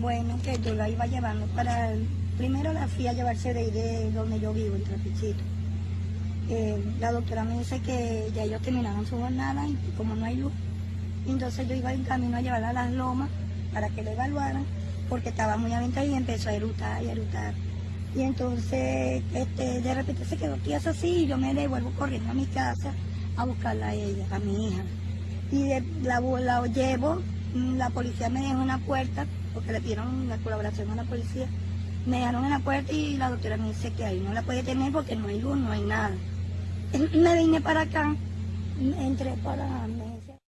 Bueno, que yo la iba llevando para... Primero la fui a llevarse de ahí de donde yo vivo, en Trapichito. Eh, la doctora me dice que ya ellos terminaron su jornada y como no hay luz, entonces yo iba en camino a llevarla a las lomas para que la evaluaran, porque estaba muy aventada y empezó a erutar y a erutar. Y entonces este, de repente se quedó tiesa así y yo me devuelvo corriendo a mi casa a buscarla a ella, a mi hija. Y de- la, la llevo, la policía me dejó en la puerta, porque le pidieron la colaboración a la policía. Me dejaron en la puerta y la doctora me dice que ahí no la puede tener porque no hay luz, no hay nada. Me vine para acá, entré para,